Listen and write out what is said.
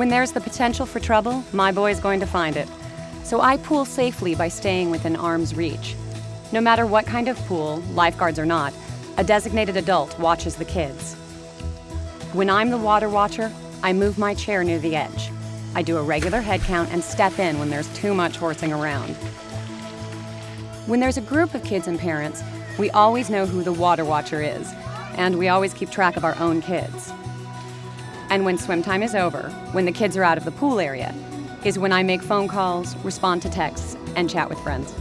When there's the potential for trouble, my boy's going to find it. So I pool safely by staying within arm's reach. No matter what kind of pool, lifeguards or not, a designated adult watches the kids. When I'm the water watcher, I move my chair near the edge. I do a regular head count and step in when there's too much horsing around. When there's a group of kids and parents, we always know who the water watcher is, and we always keep track of our own kids. And when swim time is over, when the kids are out of the pool area, is when I make phone calls, respond to texts, and chat with friends.